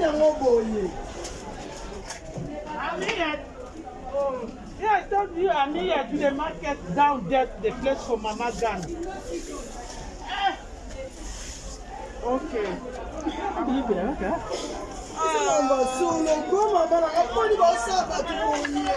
Amina Moboye. Amina, oh, yeah, I told you Amina to the market down there, the place for Mama Gan. Eh. Okay. Amina, okay. Ah. Sọlọ gbọ́n mọ̀ bára, ọ̀pọ̀ ni wọ́n sábà tó wọ́n yé.